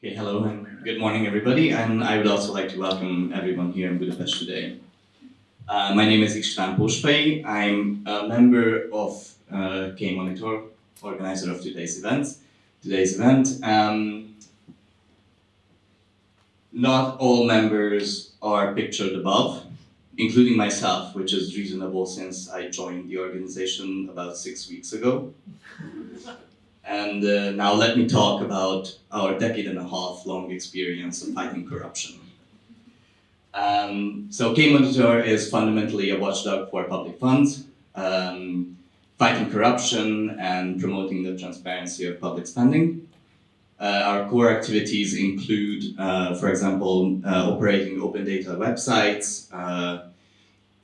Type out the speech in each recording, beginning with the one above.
Okay, hello and good morning everybody and I would also like to welcome everyone here in Budapest today. Uh, my name is István Pósfai. I'm a member of uh, K-Monitor, organizer of today's event. Today's event. Um, not all members are pictured above, including myself, which is reasonable since I joined the organization about six weeks ago. And uh, now let me talk about our decade and a half long experience of fighting corruption. Um, so K-Monitor is fundamentally a watchdog for public funds, um, fighting corruption and promoting the transparency of public spending. Uh, our core activities include, uh, for example, uh, operating open data websites, uh,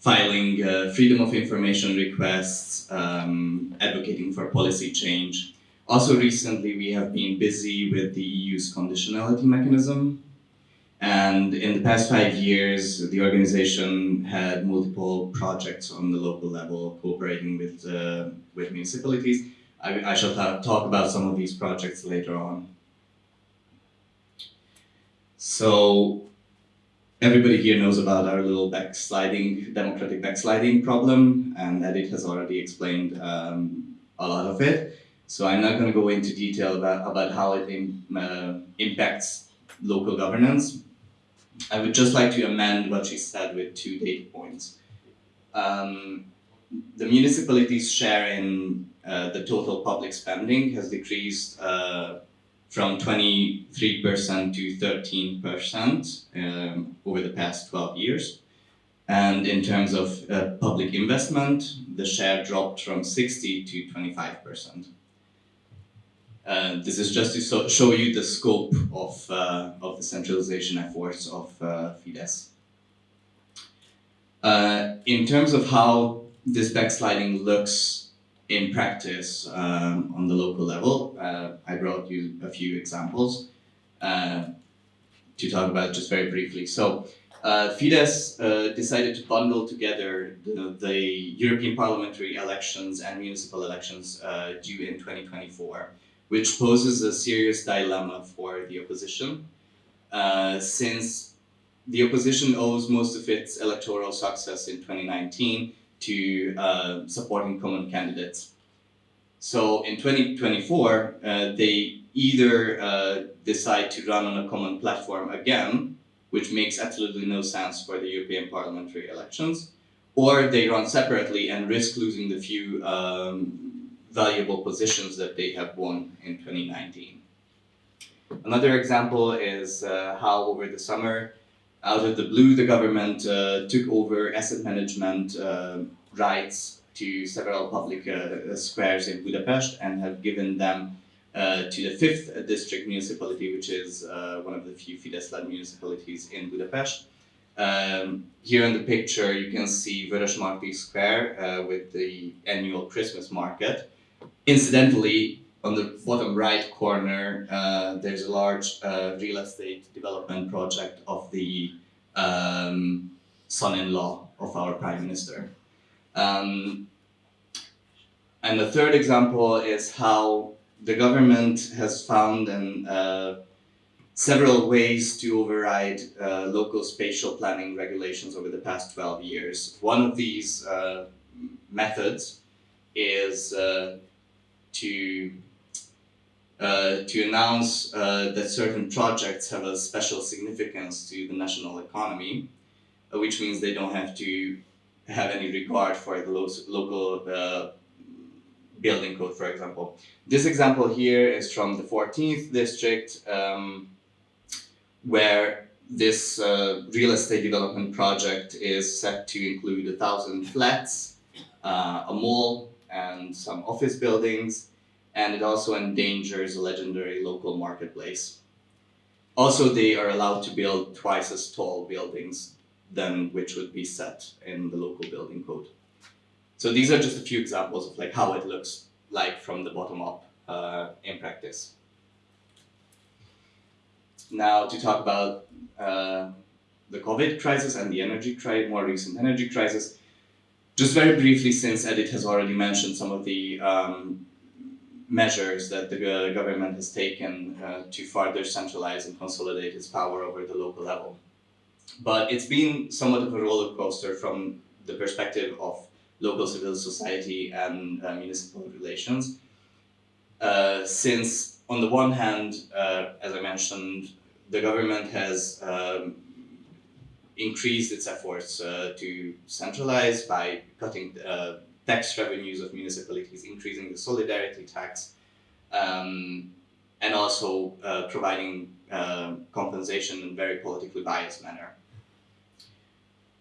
filing uh, freedom of information requests, um, advocating for policy change. Also recently, we have been busy with the EU's conditionality mechanism. And in the past five years, the organization had multiple projects on the local level, cooperating with, uh, with municipalities. I, I shall talk about some of these projects later on. So everybody here knows about our little backsliding, democratic backsliding problem, and Edith has already explained um, a lot of it. So I'm not going to go into detail about, about how it uh, impacts local governance. I would just like to amend what she said with two data points. Um, the municipalities' share in uh, the total public spending has decreased uh, from 23% to 13% um, over the past 12 years. And in terms of uh, public investment, the share dropped from 60 to 25%. Uh, this is just to so show you the scope of, uh, of the centralization efforts of uh, Fidesz. Uh, in terms of how this backsliding looks in practice um, on the local level. Uh, I brought you a few examples uh, to talk about just very briefly. So uh, Fidesz uh, decided to bundle together the, the, European parliamentary elections and municipal elections uh, due in 2024, which poses a serious dilemma for the opposition, uh, since the opposition owes most of its electoral success in 2019 to uh, supporting common candidates. So in 2024, uh, they either uh, decide to run on a common platform again, which makes absolutely no sense for the European parliamentary elections, or they run separately and risk losing the few um, valuable positions that they have won in 2019. Another example is uh, how over the summer out of the blue, the government uh, took over asset management uh, rights to several public uh, squares in Budapest and have given them uh, to the fifth district municipality, which is uh, one of the few Fidesz-led municipalities in Budapest. Um, here in the picture, you can see Vörösmarty Square with the annual Christmas market. Incidentally, on the bottom right corner, uh, there's a large uh, real estate development project of the um, son-in-law of our prime minister. Um, and the third example is how the government has found an, uh, several ways to override uh, local spatial planning regulations over the past 12 years. One of these uh, methods is uh, to uh, to announce uh, that certain projects have a special significance to the national economy, uh, which means they don't have to have any regard for the lo local uh, building code, for example. This example here is from the 14th district, um, where this uh, real estate development project is set to include a thousand flats, uh, a mall, and some office buildings, and it also endangers a legendary local marketplace. Also, they are allowed to build twice as tall buildings than which would be set in the local building code. So these are just a few examples of like how it looks like from the bottom up uh, in practice. Now to talk about uh, the COVID crisis and the energy crisis, more recent energy crisis, just very briefly, since Edith has already mentioned some of the um, measures that the uh, government has taken uh, to further centralize and consolidate its power over the local level. But it's been somewhat of a roller coaster from the perspective of local civil society and uh, municipal relations. Uh, since, on the one hand, uh, as I mentioned, the government has um, increased its efforts uh, to centralize by cutting uh, tax revenues of municipalities, increasing the solidarity tax, um, and also uh, providing compensation in a very politically biased manner.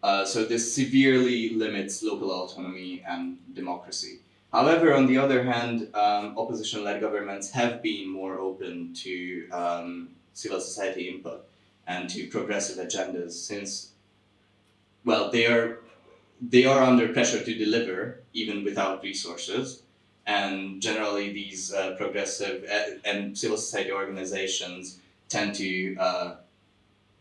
Uh, so this severely limits local autonomy and democracy. However, on the other hand, um, opposition-led governments have been more open to um, civil society input and to progressive agendas since, well, they are, they are under pressure to deliver even without resources. And generally these uh, progressive uh, and civil society organizations tend to uh,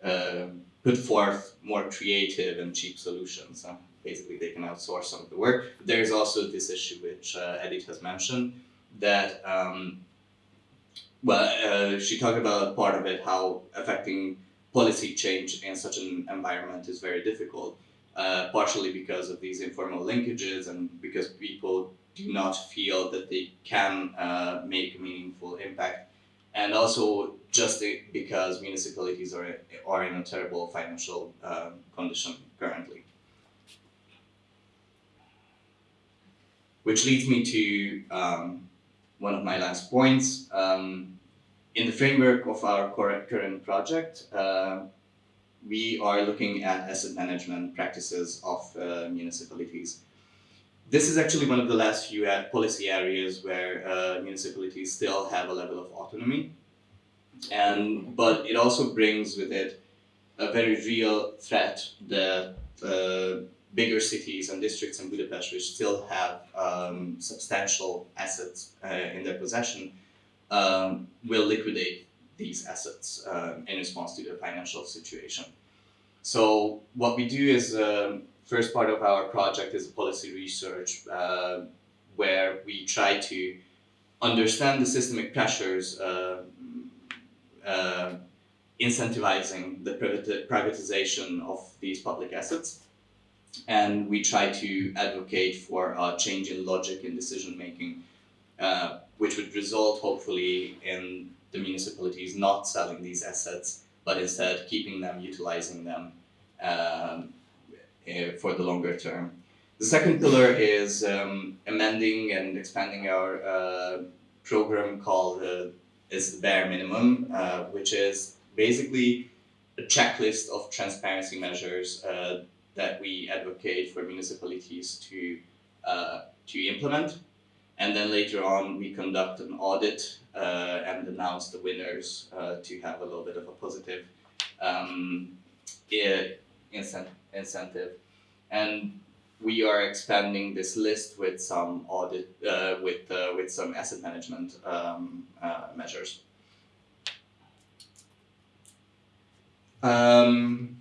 uh put forth more creative and cheap solutions. Basically, they can outsource some of the work. There's also this issue which uh, Edith has mentioned that, um, well, uh, she talked about part of it, how affecting policy change in such an environment is very difficult, uh, partially because of these informal linkages and because people do not feel that they can uh, make meaningful impact and also just because municipalities are, are in a terrible financial um, condition currently. Which leads me to um, one of my last points. Um, in the framework of our current project, uh, we are looking at asset management practices of uh, municipalities. This is actually one of the last few policy areas where uh, municipalities still have a level of autonomy. And, but it also brings with it a very real threat that uh, bigger cities and districts in Budapest, which still have um, substantial assets uh, in their possession, um, will liquidate these assets uh, in response to the financial situation. So what we do is um, first part of our project is policy research uh, where we try to understand the systemic pressures uh, incentivizing the privatization of these public assets. And we try to advocate for a change in logic in decision making, uh, which would result hopefully in the municipalities not selling these assets, but instead keeping them, utilizing them um, uh, for the longer term. The second pillar is um, amending and expanding our uh, program called uh, is the bare minimum, uh, which is basically a checklist of transparency measures uh, that we advocate for municipalities to, uh, to implement. And then later on, we conduct an audit uh, and announce the winners uh, to have a little bit of a positive um, incentive. And we are expanding this list with some audit, uh, with, uh, with some asset management um, uh, measures. Um,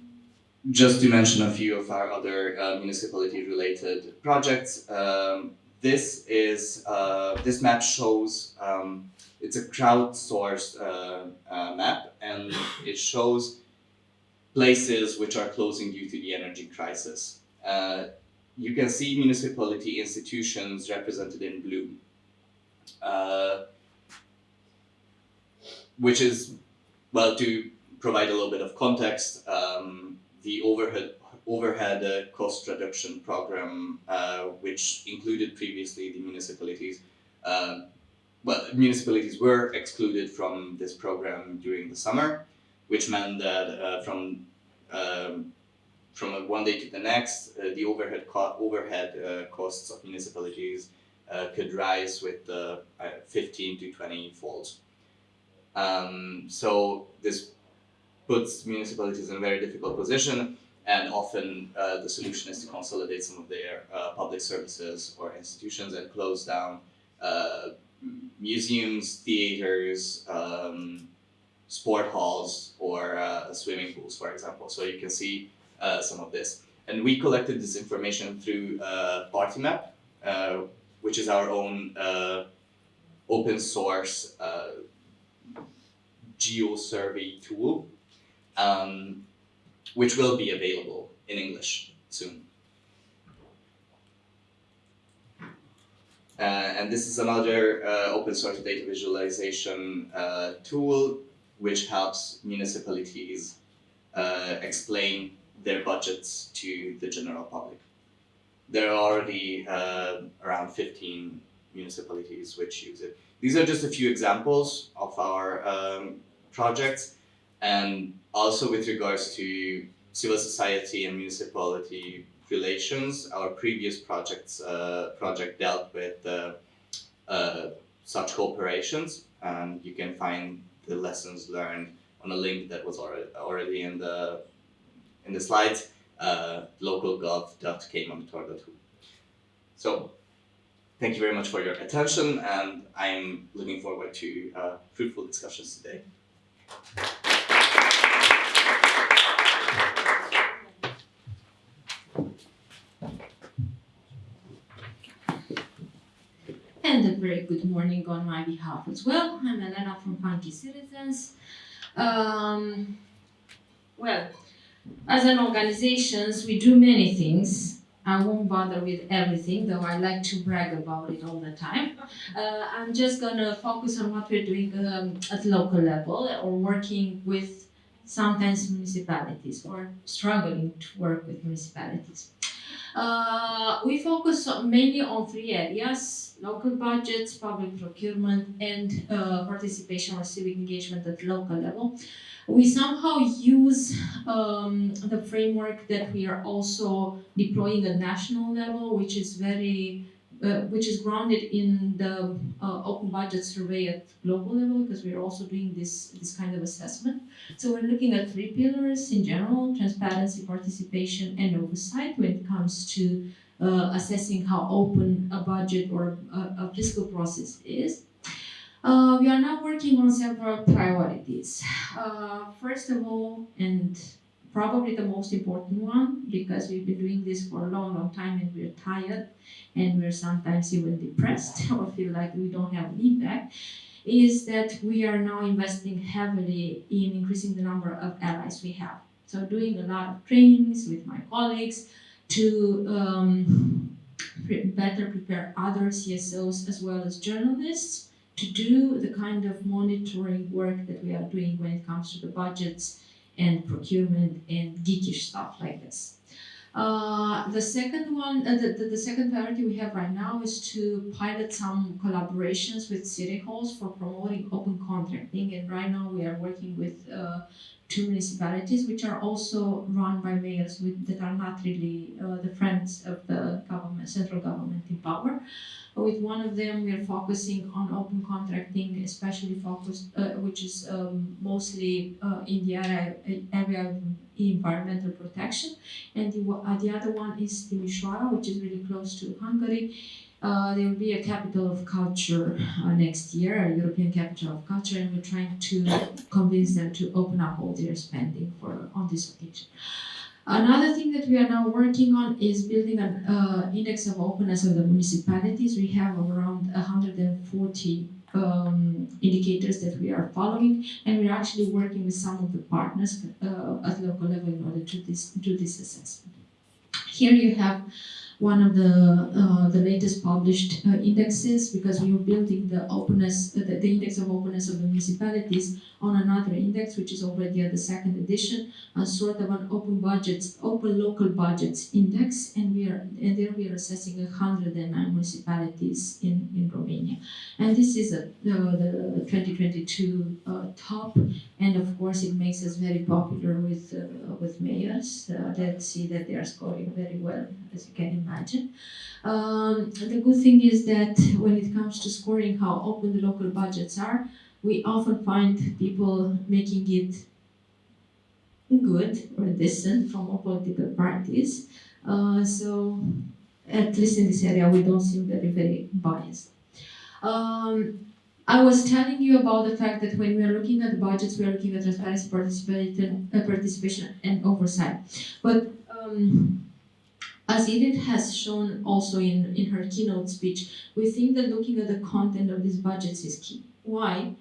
just to mention a few of our other uh, municipality related projects, um, this is, uh, this map shows, um, it's a crowdsourced uh, map and it shows places which are closing due to the energy crisis. Uh, you can see municipality institutions represented in blue, uh, which is, well, to provide a little bit of context, um, the overhead overhead uh, cost reduction program, uh, which included previously the municipalities. Uh, well, municipalities were excluded from this program during the summer, which meant that uh, from um, from one day to the next, uh, the overhead co overhead uh, costs of municipalities could rise with uh, 15 to 20 folds. Um, so this puts municipalities in a very difficult position and often uh, the solution is to consolidate some of their uh, public services or institutions and close down museums, theaters, um, sport halls, or swimming pools, for example. So you can see uh, some of this. And we collected this information through uh, PartyMap, uh, which is our own open source uh, geo survey tool, um, which will be available in English soon. Uh, and this is another uh, open source data visualization uh, tool which helps municipalities uh, explain their budgets to the general public. There are already uh, around 15 municipalities which use it. These are just a few examples of our um, projects and also with regards to civil society and municipality relations, our previous projects uh, project dealt with uh, uh, such cooperations and you can find the lessons learned on a link that was already, already in the in the slides, uh, localgov.kmonitor.hu. So thank you very much for your attention and I'm looking forward to uh, fruitful discussions today. And a good morning on my behalf as well. I'm Elena from Funky Citizens. Um, well, as an organization, we do many things. I won't bother with everything, though I like to brag about it all the time. Uh, I'm just gonna focus on what we're doing um, at local level or working with sometimes municipalities or struggling to work with municipalities. Uh, we focus mainly on three areas, local budgets, public procurement, and uh, participation or civic engagement at local level. We somehow use um, the framework that we are also deploying at national level, which is very uh, which is grounded in the uh, open budget survey at global level because we're also doing this this kind of assessment. So we're looking at three pillars in general: transparency, participation, and oversight when it comes to uh, assessing how open a budget or a, a fiscal process is. Uh, we are now working on several priorities. Uh, first of all, and probably the most important one, because we've been doing this for a long, long time and we're tired and we're sometimes even depressed or feel like we don't have an impact, is that we are now investing heavily in increasing the number of allies we have. So doing a lot of trainings with my colleagues to um, pre- better prepare other CSOs as well as journalists to do the kind of monitoring work that we are doing when it comes to the budgets and procurement and geekish stuff like this. Uh, the second one, uh, the, the, the second priority we have right now is to pilot some collaborations with city halls for promoting open contracting. And right now we are working with uh, two municipalities which are also run by mayors with, that are not really uh, the friends of the government, central government in power. With one of them, we are focusing on open contracting, especially focused, uh, which is um, mostly uh, in the area, area of environmental protection. And the, uh, the other one is Timișoara, which is really close to Hungary. Uh, there will be a capital of culture uh, next year, a European capital of culture, and we're trying to convince them to open up all their spending for on this occasion. Another thing that we are now working on is building an uh, index of openness of the municipalities. We have around 140 um, indicators that we are following, and we're actually working with some of the partners uh, at local level in order to this, do this assessment. Here you have one of the uh, the latest published uh, indexes because we were building the openness, uh, the, the index of openness of the municipalities on another index, which is already at the second edition, a sort of an open budgets, open local budgets index, and we are and there we are assessing 109 municipalities in, in Romania, and this is a, the, the 2022 uh, top, and of course it makes us very popular with uh, with mayors uh, that see that they are scoring very well, as you can imagine. Um, the good thing is that when it comes to scoring how open the local budgets are, we often find people making it good or decent from all political parties. Uh, so at least in this area, we don't seem very, very biased. Um, I was telling you about the fact that when we are looking at the budgets, we are looking at transparency, participation, uh, participation and oversight. But um, as Edith has shown also in, in her keynote speech, we think that looking at the content of these budgets is key. Why?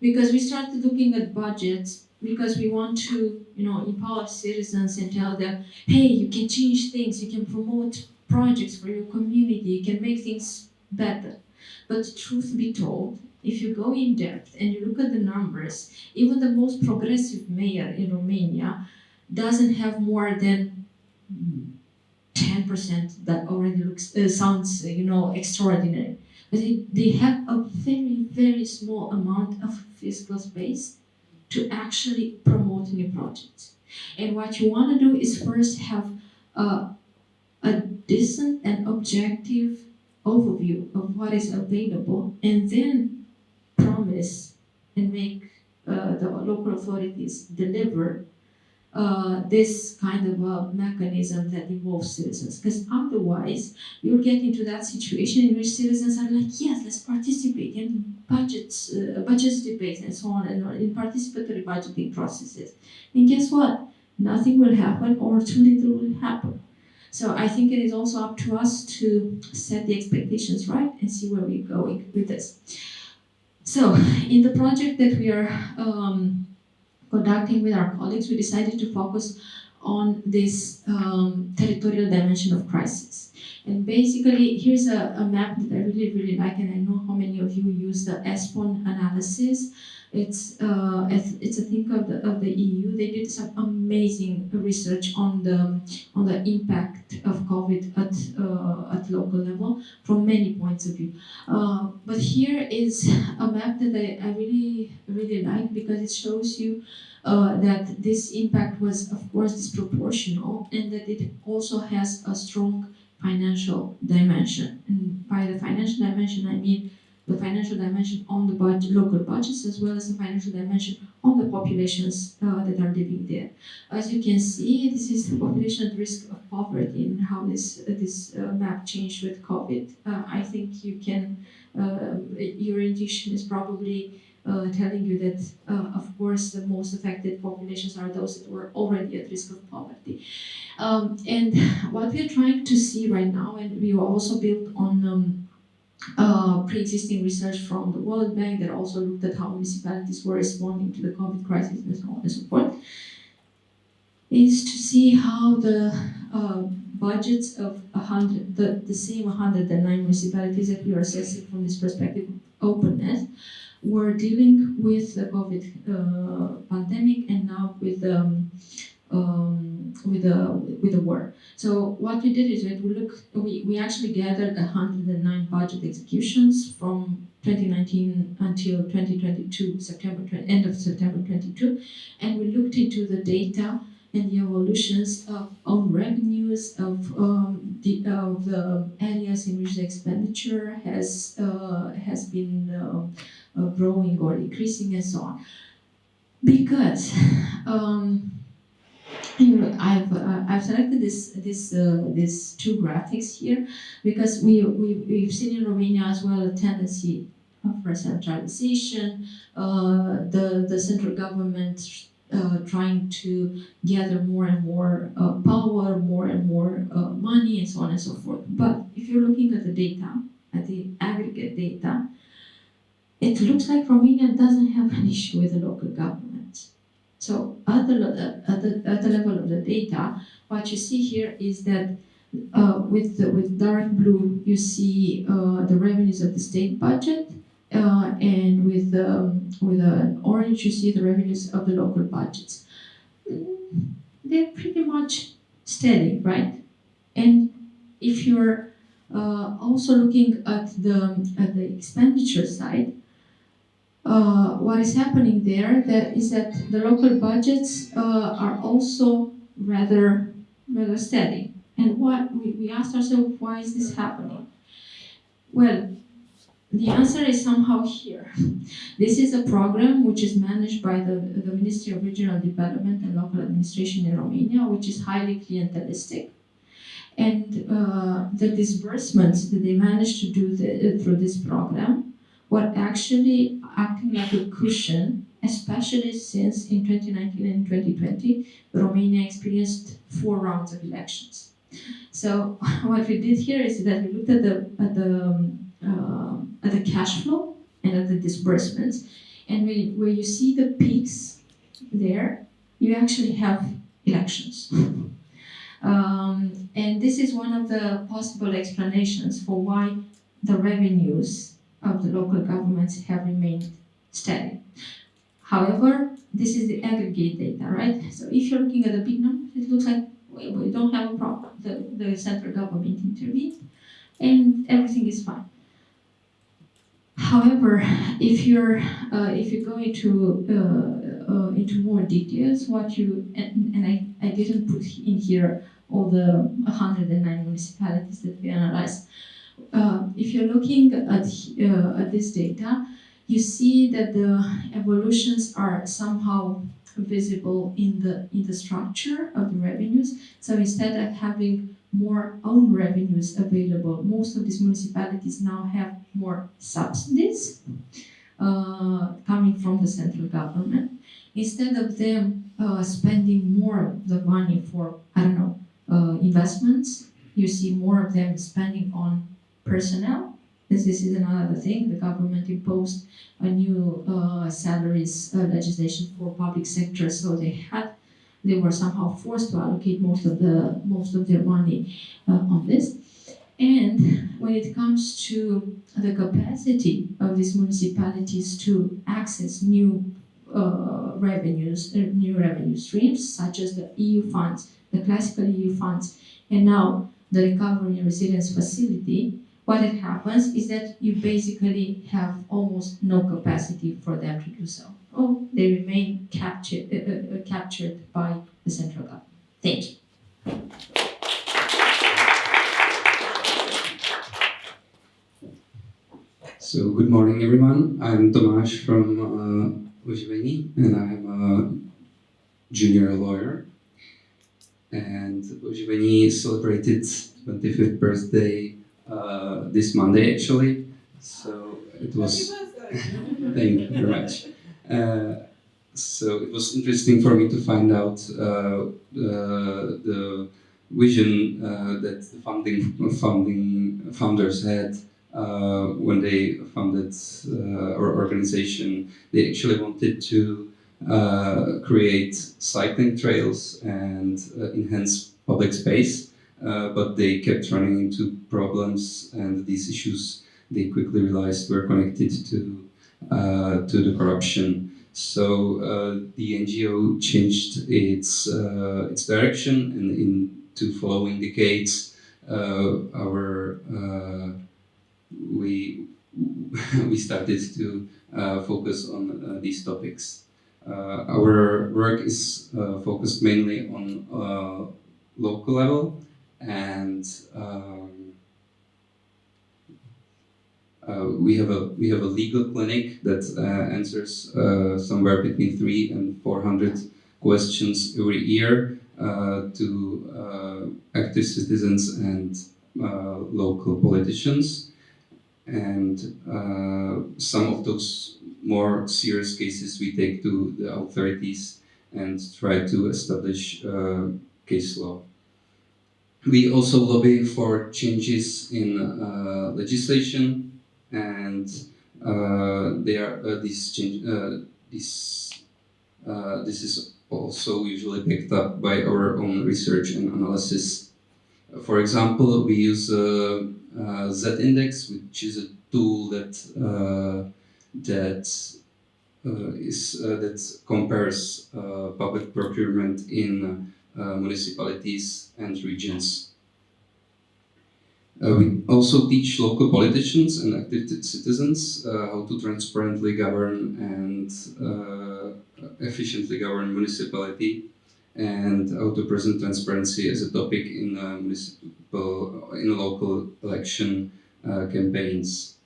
Because we started looking at budgets because we want to, you know, empower citizens and tell them, hey, you can change things, you can promote projects for your community, you can make things better. But truth be told, if you go in depth and you look at the numbers, even the most progressive mayor in Romania doesn't have more than ten percent that already looks uh, sounds you know extraordinary. They, they have a very very small amount of physical space to actually promote new projects. And what you want to do is first have a, a decent and objective overview of what is available and then promise and make uh, the local authorities deliver uh, this kind of a mechanism that involves citizens. Because otherwise, you'll get into that situation in which citizens are like, yes, let's participate in budgets, uh, budget debates, and so on, and on, in participatory budgeting processes. And guess what? Nothing will happen, or too little will happen. So I think it is also up to us to set the expectations right and see where we're going with this. So in the project that we are um, conducting with our colleagues, we decided to focus on this um, territorial dimension of crisis. And basically, here's a, a, map that I really, really like, and I know how many of you use the ESPON analysis. It's uh, it's a thing of the of the EU. They did some amazing research on the on the impact of COVID at uh, at local level from many points of view. Uh, but here is a map that I, I really really like because it shows you uh, that this impact was, of course, disproportional and that it also has a strong financial dimension. And by the financial dimension, I mean the financial dimension on the budget, local budgets as well as the financial dimension on the populations uh, that are living there. As you can see, this is the population at risk of poverty and how this uh, this uh, map changed with COVID. Uh, I think you can, uh, your intuition is probably uh, telling you that, of course, the most affected populations are those that were already at risk of poverty. Um, and what we're trying to see right now, and we also built on um, uh, pre-existing research from the World Bank that also looked at how municipalities were responding to the COVID crisis and so on and so forth, is to see how the uh, budgets of 100, the, the same 109 municipalities that we are assessing from this perspective of openness were dealing with the COVID uh, pandemic and now with um, um, with the with the war. So what we did is we look we, we actually gathered 109 budget executions from 2019 until 2022 September end of September 22, and we looked into the data and the evolutions of own revenues of um, the of the areas in which the expenditure has uh, has been uh, uh, growing or decreasing and so on. Because um, I've uh, I've selected this this uh, these two graphics here because we, we we've seen in Romania as well a tendency for centralization, uh, the the central government uh, trying to gather more and more uh, power, more and more uh, money, and so on and so forth. But if you're looking at the data, at the aggregate data, it looks like Romania doesn't have an issue with the local government. So at the, at the, at the level of the data, what you see here is that uh, with, the, with dark blue, you see uh, the revenues of the state budget, uh, and with, um, with an orange, you see the revenues of the local budgets. Mm, they're pretty much steady, right? And if you're uh, also looking at the, at the expenditure side, uh, what is happening there that is that the local budgets uh, are also rather rather steady. And what we, we asked ourselves, why is this happening? Well, the answer is somehow here. This is a program which is managed by the, the Ministry of Regional Development and Local Administration in Romania, which is highly clientelistic. And uh, the disbursements that they managed to do the, through this program were actually acting like a cushion, especially since in 2019 and 2020, Romania experienced four rounds of elections. So what we did here is that we looked at the at the um, uh, at the cash flow and at the disbursements, and we, where you see the peaks there, you actually have elections. Um, and this is one of the possible explanations for why the revenues of the local governments have remained steady. However, this is the aggregate data, right? So if you're looking at the big numbers, it looks like we, don't have a problem. The, the central government intervened and everything is fine. However, if you're uh, if you go into uh, uh, into more details, what you and, and I, I didn't put in here all the 109 municipalities that we analyzed. Uh, if you're looking at uh, at this data, you see that the evolutions are somehow visible in the in the structure of the revenues. So instead of having more own revenues available, most of these municipalities now have more subsidies uh, coming from the central government. Instead of them uh, spending more of the money for I don't know uh, investments, you see more of them spending on personnel this, this is another thing. The government imposed a new uh, salaries uh, legislation for public sector, so they had they were somehow forced to allocate most of the most of their money uh, on this. And when it comes to the capacity of these municipalities to access new uh, revenues, uh, new revenue streams, such as the EU funds, the classical EU funds, and now the Recovery and Resilience Facility, what it happens is that you basically have almost no capacity for them to do so. Oh, they remain captured, uh, uh, uh, captured by the central government. Thank you. So, good morning, everyone. I'm Tomasz from uh, and I'm a junior lawyer. And Oživení celebrated 25th birthday uh, this Monday actually. So it was. thank you very much. Uh, so it was interesting for me to find out uh, the vision uh, that the founding founding founders had uh, when they founded uh, our organization. They actually wanted to create cycling trails and enhance public space uh, but they kept running into problems, and these issues they quickly realized were connected to uh, to the corruption. So uh, the NGO changed its uh, its direction, and in two following decades, uh, our we we started to focus on these topics. our work is focused mainly on local level and um, uh, we have a we have a legal clinic that uh, answers uh, somewhere between three and four hundred questions every year uh, to uh, active citizens and uh, local politicians, and some of those more serious cases we take to the authorities and try to establish case law. We also lobby for changes in uh, legislation, and uh, there uh, this change uh, this uh, this is also usually picked up by our own research and analysis. For example, we use uh, Z-index, which is a tool that that is that compares public procurement in uh, municipalities and regions. Uh, we also teach local politicians and active citizens uh, how to transparently govern and efficiently govern municipality and how to present transparency as a topic in municipal in local election uh, campaigns.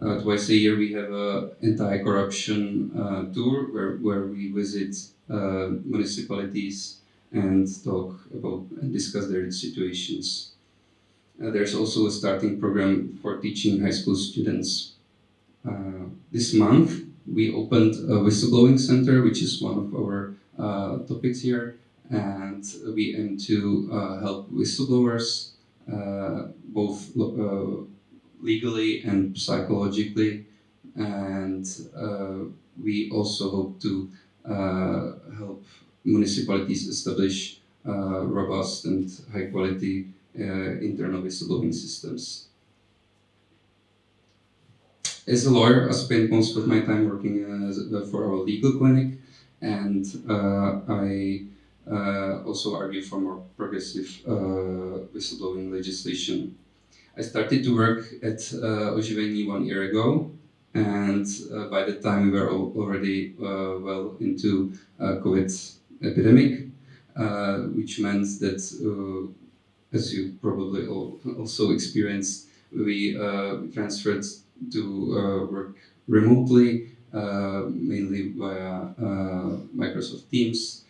Uh, twice a year we have a anti-corruption uh, tour where, where we visit municipalities and talk about and discuss their situations. Uh, there's also a starting program for teaching high school students. Uh, this month, we opened a whistleblowing center, which is one of our uh, topics here, and we aim to uh, help whistleblowers uh, both uh, legally and psychologically, and we also hope to help municipalities establish uh, robust and high quality uh, internal whistleblowing systems. As a lawyer, I spent most of my time working uh, for our legal clinic, and I uh, also argue for more progressive uh, whistleblowing legislation. I started to work at uh, one year ago, and uh, by the time we were already well into COVID epidemic, uh, which meant that, uh, as you probably all also experienced, we uh, transferred to work remotely, mainly via Microsoft Teams.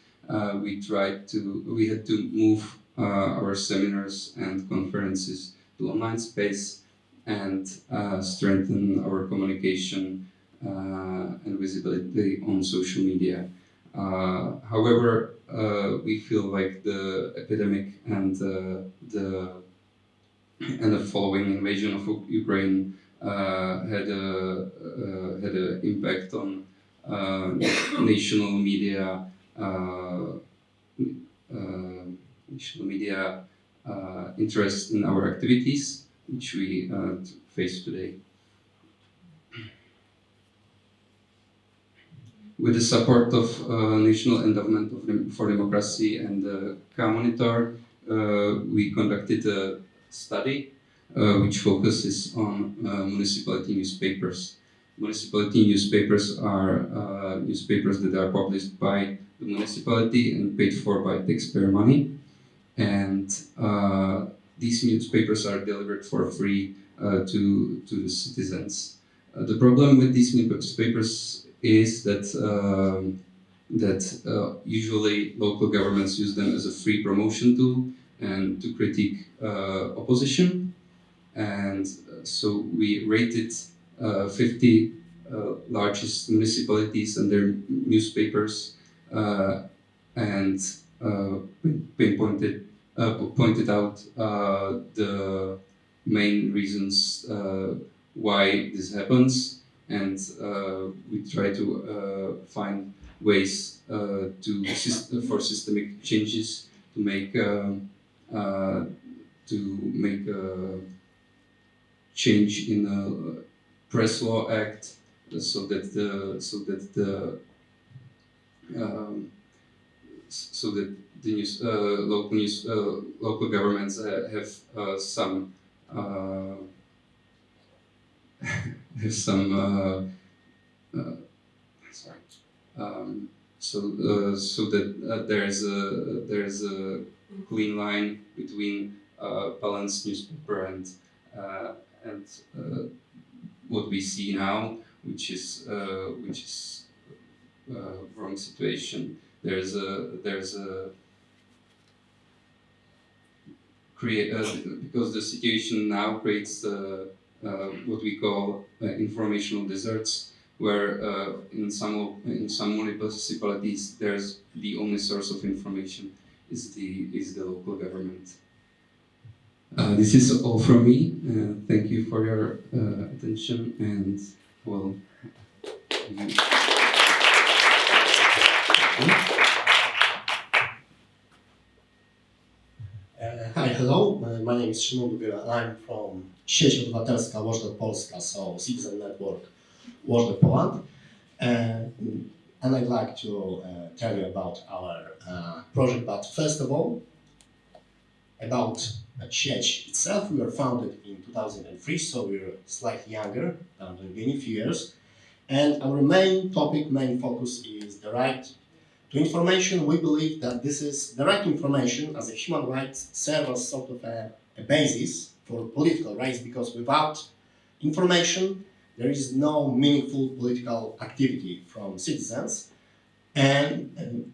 We tried to, we had to move our seminars and conferences to online space and uh, strengthen our communication uh, and visibility on social media. Uh, however, uh, we feel like the epidemic and uh, the and the following invasion of Ukraine uh, had a uh, had an impact on uh, national media national media interest in our activities, which we face today. With the support of uh, National Endowment for Democracy and the K-Monitor, uh, we conducted a study uh, which focuses on uh, municipality newspapers. Municipality newspapers are uh, newspapers that are published by the municipality and paid for by taxpayer money. And uh, these newspapers are delivered for free uh, to, to the citizens. Uh, the problem with these newspapers is that um, that uh, usually local governments use them as a free promotion tool and to critique uh, opposition. And uh, so we rated uh, 50 uh, largest municipalities and their newspapers and pinpointed pointed out the main reasons why this happens and uh, we try to uh, find ways uh, to syst- for systemic changes to make um, to make a change in the press law act so that the so that the um, so that the news, uh, local news, uh, local governments uh, have some have some uh, uh, sorry um, so uh, so that there's a there's a clean line between balanced newspaper and and what we see now, which is which is wrong situation. There's a there's a create uh, because the situation now creates uh, what we call uh, informational deserts, where uh, in some in some municipalities there's the only source of information is the is the local government. Uh, this is all from me. Uh, thank you for your uh, attention and well. you- Uh, Hi, hello. My name is Szymon Dubiela. I'm from Sieć Obywatelska Watchdog Polska, so Citizen Network Watchdog Poland. And I'd like to uh, tell you about our uh, project, but first of all, about uh, Sieć itself. We were founded in 2003, so we're slightly younger than the few years. And our main topic, main focus is the right to information, we believe that this is the right information as a human rights serves as sort of a, a basis for political rights because without information there is no meaningful political activity from citizens. And and,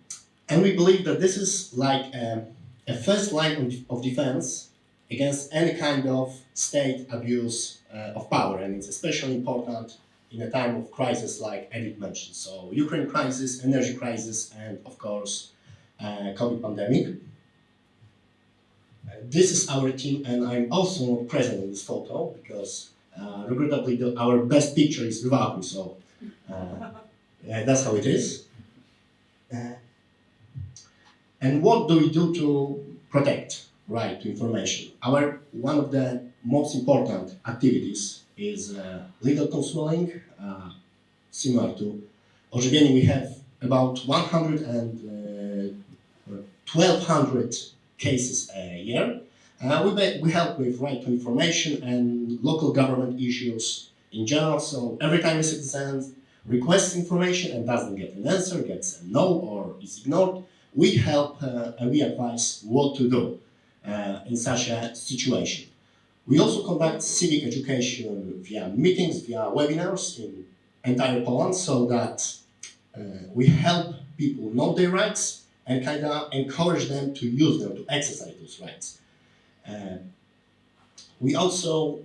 and we believe that this is like a, a first line of, of defense against any kind of state abuse uh, of power. And it's especially important in a time of crisis like Edith mentioned. So Ukraine crisis, energy crisis, and of course uh, COVID pandemic. Uh, this is our team, and I'm also present in this photo because, uh, regrettably, the, our best picture is without me. So uh, that's how it is. Uh, and what do we do to protect right to information? Our one of the most important activities is uh, legal counseling, uh, similar to Ożywienie. We have about 100 and uh, 1200 cases a year. Uh, we, we help with right to information and local government issues in general. So every time a citizen requests information and doesn't get an answer, gets a no or is ignored, we help uh, and we advise what to do uh, in such a situation. We also conduct civic education via meetings, via webinars in entire Poland so that uh, we help people know their rights and kind of encourage them to use them, to exercise those rights. Uh, we also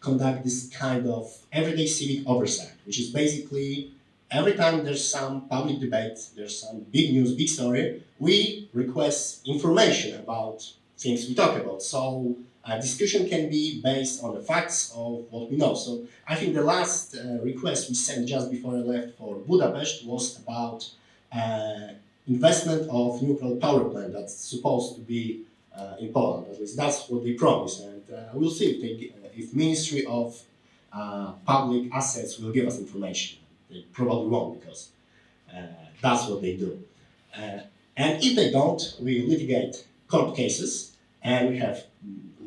conduct this kind of everyday civic oversight, which is basically every time there's some public debate, there's some big news, big story, we request information about things we talk about. So a discussion can be based on the facts of what we know. So I think the last uh, request we sent just before I left for Budapest was about uh, investment of nuclear power plant that's supposed to be uh, in Poland. At least that's what they promised, and uh, we'll see if they, uh, if Ministry of uh, Public Assets will give us information. They probably won't because uh, that's what they do. Uh, and if they don't, we litigate court cases, and we have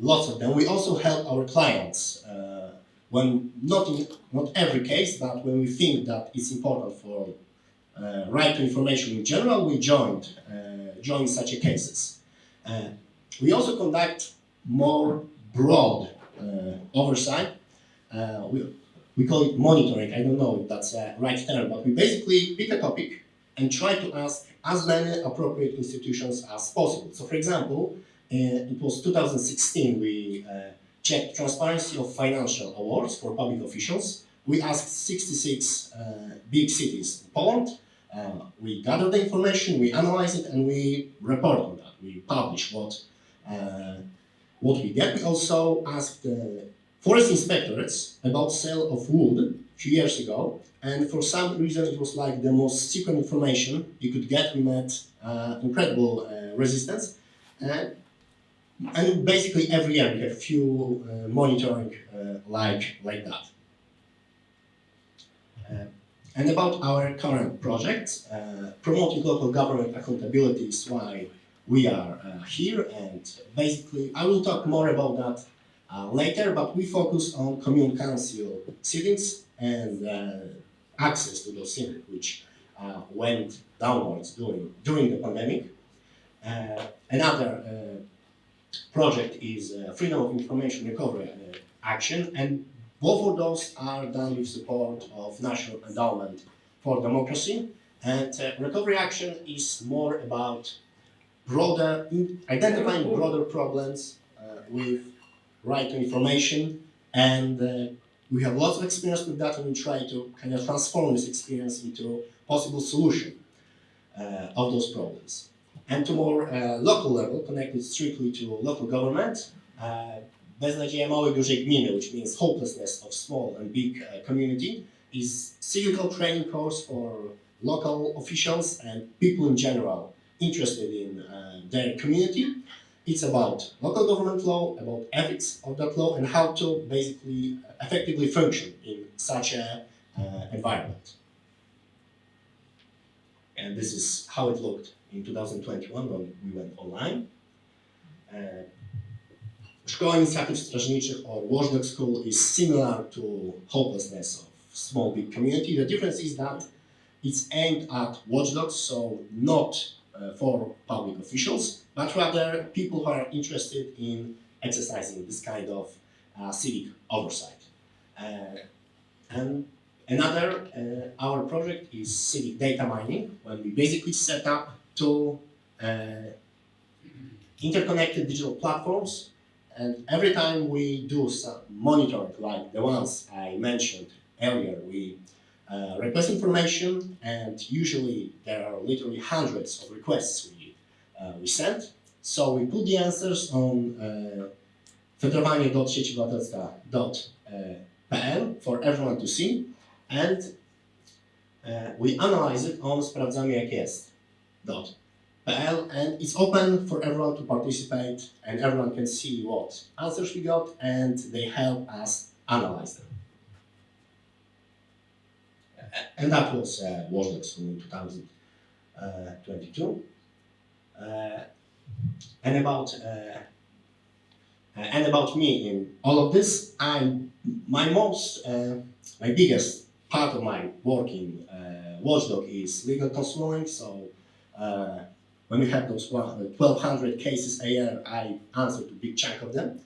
lots of them. We also help our clients uh, when not in not every case, but when we think that it's important for uh, right to information in general, we joined uh, join such a cases. Uh, we also conduct more broad uh, oversight. Uh, we, we call it monitoring. I don't know if that's a right term, but we basically pick a topic and try to ask as many appropriate institutions as possible. So, for example, it was 2016 we uh, checked transparency of financial awards for public officials. We asked 66 uh, big cities in Poland. Uh, we gathered the information, we analyze it, and we report on that. We publish what what we get. We also asked forest inspectorates about sale of wood a few years ago, and for some reason it was like the most secret information you could get. We met uh, incredible uh, resistance, and and basically every year we have few uh, monitoring uh, like like that. Uh, and about our current project, uh, promoting local government accountability is why we are here. And basically, I will talk more about that uh, later. But we focus on commune council sittings and uh, access to those sittings, which uh, went downwards during during the pandemic. Another project is uh, Freedom of Information Recovery uh, Action, and both of those are done with support of National Endowment for Democracy. And uh, Recovery Action is more about broader, identifying broader problems uh, with right to information, and we have lots of experience with that, and we try to kind of transform this experience into possible solution uh, of those problems and to more uh, local level, connected strictly to local government. Uh, dużej gminy, which means hopelessness of small and big uh, community, is cyclical training course for local officials and people in general interested in uh, their community. It's about local government law, about ethics of that law, and how to basically effectively function in such a uh, environment. And this is how it looked in 2021 when we went online. Uh, Szkoła Inicjatyw Strażniczych or Watchdog School is similar to hopelessness of small big community. The difference is that it's aimed at watchdogs, so not uh, for public officials, but rather people who are interested in exercising this kind of uh, civic oversight. Uh, and another, uh, our project is civic data mining, when we basically set up two uh, interconnected digital platforms. And every time we do some monitoring, like the ones I mentioned earlier, we uh, request information, and usually there are literally hundreds of requests we uh, we sent. So we put the answers on uh, fedrowanie.siecobywatelska.pl for everyone to see and uh, we analyze it on sprawdzamy jak jest PL and it's open for everyone to participate and everyone can see what answers we got and they help us analyze them. And that was uh, in 2022. Uh, and about uh, uh, and about me in all of this, I'm my most uh, my biggest part of my work in uh, Watchdog is legal consulting. So uh, when we have those one- uh, 1,200 cases a year, I answered a big chunk of them.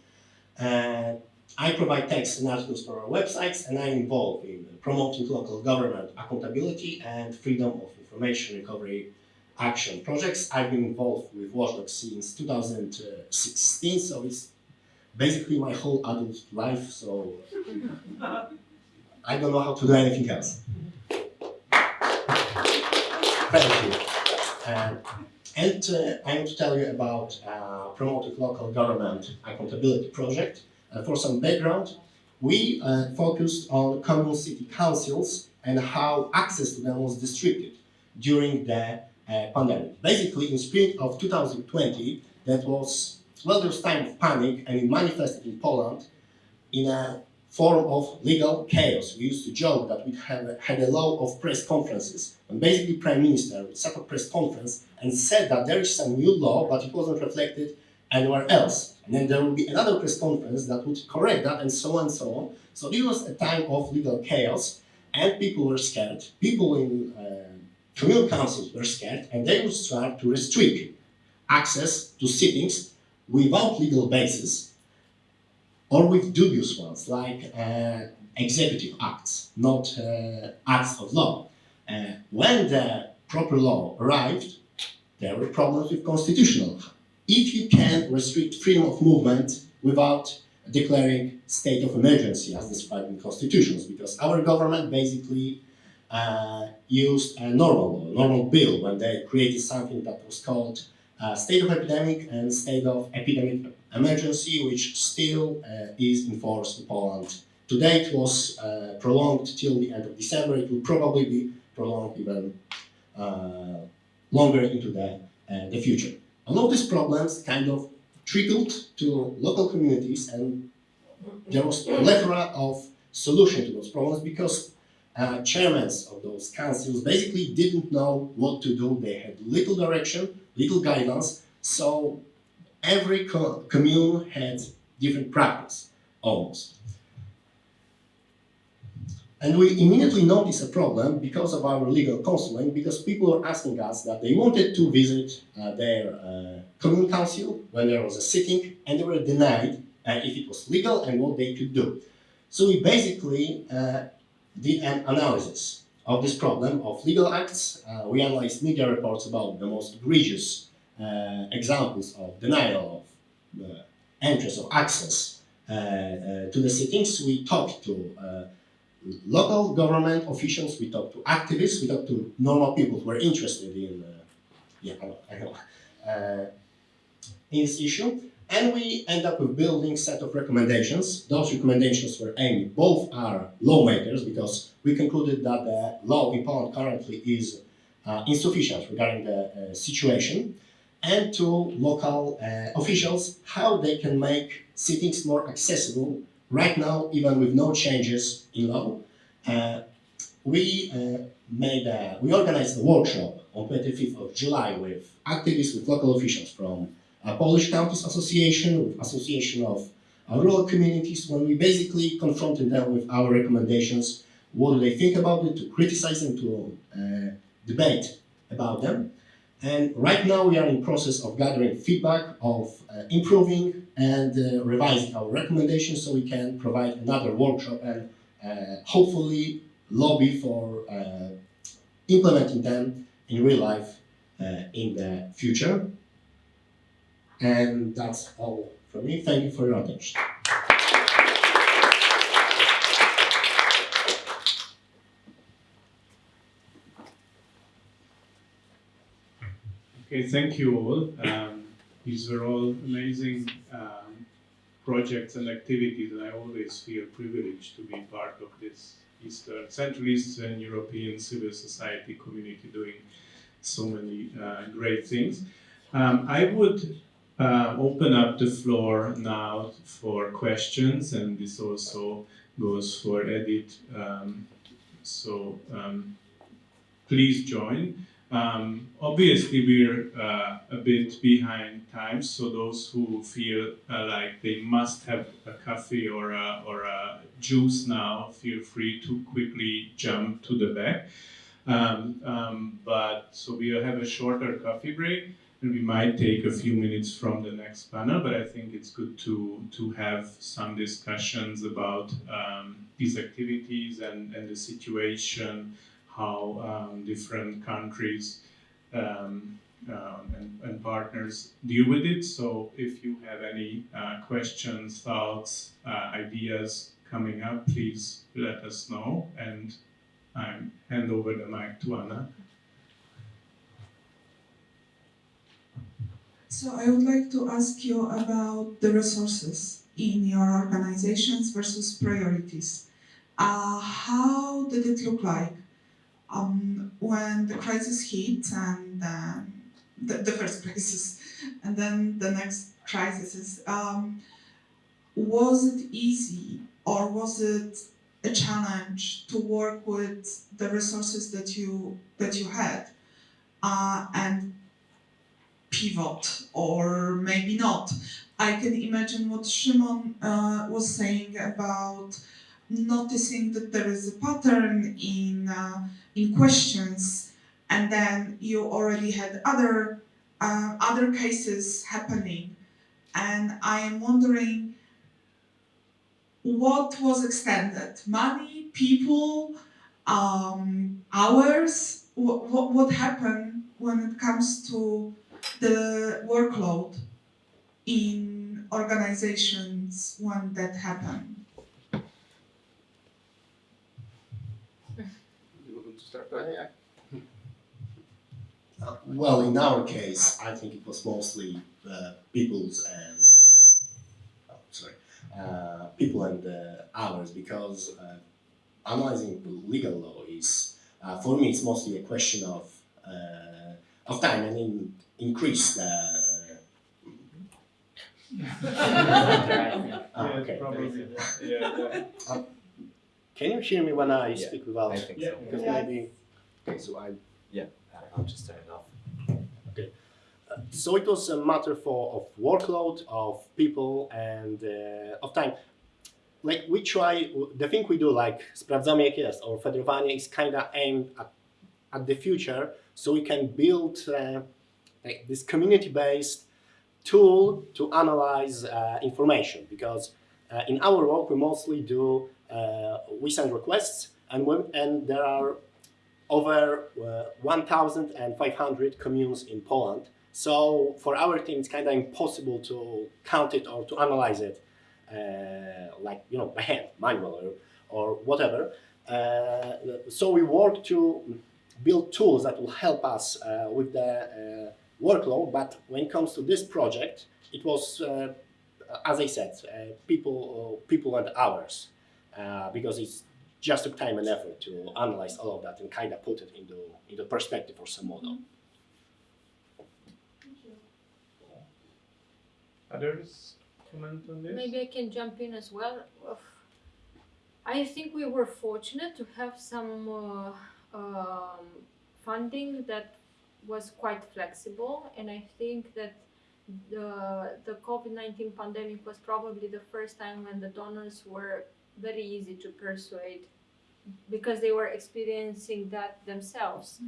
Uh, I provide text and articles for our websites, and I'm involved in promoting local government accountability and freedom of information recovery action projects. I've been involved with Watchdog since 2016, so it's basically my whole adult life. So I don't know how to do anything else. Thank you. Uh, and uh, I want to tell you about uh, promoting local government accountability project. Uh, for some background, we uh, focused on common city councils and how access to them was distributed during the uh, pandemic. Basically, in spring of 2020, that was well, there was time of panic, and it manifested in Poland in a form of legal chaos. We used to joke that we have had a law of press conferences, and basically Prime Minister would set a press conference and said that there is some new law, but it wasn't reflected anywhere else. And then there would be another press conference that would correct that, and so on and so on. So it was a time of legal chaos, and people were scared. People in uh, communal councils were scared, and they would start to restrict access to sittings without legal basis or with dubious ones like uh, executive acts, not uh, acts of law. Uh, when the proper law arrived, there were problems with constitutional. If you can restrict freedom of movement without declaring state of emergency as described in constitutions, because our government basically uh, used a normal law, normal bill when they created something that was called uh, state of epidemic and state of epidemic emergency, which still uh, is in force in Poland. Today it was uh, prolonged till the end of December. It will probably be prolonged even uh, longer into the, the future. All of these problems kind of trickled to local communities and there was a plethora of solution to those problems because uh, chairmen of those councils basically didn't know what to do. They had little direction, little guidance. So every commune had different practice, almost. And we immediately noticed a problem because of our legal counseling, because people were asking us that they wanted to visit uh, their uh, commune council when there was a sitting, and they were denied uh, if it was legal and what they could do. So we basically uh, did an analysis of this problem of legal acts. Uh, we analyzed media reports about the most egregious uh, examples of denial of the entrance of access uh, uh, to the sittings. We talked to uh, local government officials, we talked to activists, we talked to normal people who are interested in, uh, yeah, I know, uh, in this issue. And we end up with building set of recommendations. Those recommendations were aimed both are lawmakers because we concluded that the law in Poland currently is uh, insufficient regarding the uh, situation, and to local uh, officials how they can make sittings more accessible. Right now, even with no changes in law, uh, we uh, made a, we organized a workshop on 25th of July with activists, with local officials from uh, Polish Counties Association, with Association of uh, Rural Communities, when we basically confronted them with our recommendations. What do they think about it? To criticize them, to debate about them. And right now we are in process of gathering feedback, of uh, improving and uh, revising our recommendations so we can provide another workshop and uh, hopefully lobby for uh, implementing them in real life uh, in the future. And that's all from me. Thank you for your attention. Okay, thank you all. Um, these were all amazing um, projects and activities, and I always feel privileged to be part of this Eastern, Central Eastern European civil society community doing so many uh, great things. Um, I would uh, open up the floor now for questions, and this also goes for Edith. Um, so um, please join. Um, obviously, we're uh, a bit behind times, so those who feel uh, like they must have a coffee or a, or a juice now, feel free to quickly jump to the back. Um, um, but so we'll have a shorter coffee break, and we might take a few minutes from the next panel. But I think it's good to to have some discussions about um, these activities and, and the situation how um, different countries um, um, and, and partners deal with it. So if you have any uh, questions, thoughts, uh, ideas coming up, please let us know and I hand over the mic to Anna. So I would like to ask you about the resources in your organizations versus priorities. Uh, how did it look like um, when the crisis hit and um, the, the first crisis and then the next crisis? Um, was it easy or was it a challenge to work with the resources that you that you had uh, and pivot or maybe not. I can imagine what Shimon uh, was saying about noticing that there is a pattern in uh, in questions, and then you already had other uh, other cases happening, and I am wondering what was extended: money, people, um, hours. What, what what happened when it comes to the workload in organizations when that happened. You want to start? Uh, well, in our case, I think it was mostly uh, people's and uh, oh, sorry, uh, people and uh, ours because uh, analyzing the legal law is uh, for me it's mostly a question of uh, of time and in, increase the. Uh, Ah, okay. probably. Yeah, yeah. Can you hear me when I Yeah, speak without? I think Yeah. so. Because Yeah. maybe. Okay, so I yeah, I'll just turn it off. okay So it was a matter for of workload, of people, and uh, of time. Like we try, the thing we do, like sprawdzamy jak jest or fedrowanie, is kind of aimed at, at the future, so we can build uh, like this community-based tool to analyze uh, information. Because uh, in our work, we mostly do uh, we send requests, and when, and there are over uh, 1,500 communes in Poland. So for our team, it's kind of impossible to count it or to analyze it, uh, like you know, by hand, manual or, or whatever. Uh, so we work to build tools that will help us uh, with the uh, workload. But when it comes to this project, it was, uh, as I said, uh, people, people and hours, uh, because it's just took time and effort to analyze all of that and kind of put it into into perspective for some model. Others comment on this? Maybe I can jump in as well. I think we were fortunate to have some uh, um, funding that was quite flexible, and I think that the the COVID nineteen pandemic was probably the first time when the donors were very easy to persuade because they were experiencing that themselves.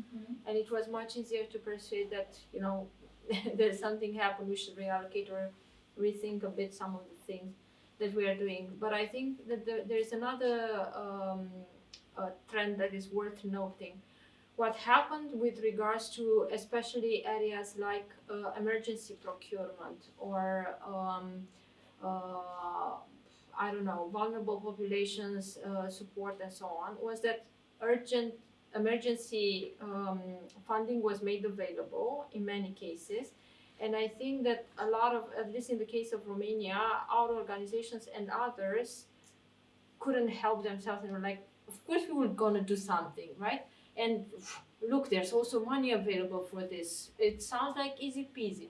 And it was much easier to persuade that you know there's something happened we should reallocate or rethink a bit some of the things that we are doing. But i think that there, there's another um, uh, trend that is worth noting. What happened with regards to especially areas like uh, emergency procurement or um, uh, I don't know, vulnerable populations uh, support and so on, was that urgent emergency um, funding was made available in many cases. And I think that a lot of, at least in the case of Romania, our organizations and others couldn't help themselves and were like, of course we were gonna do something, right? And look, there's also money available for this. It sounds like easy peasy.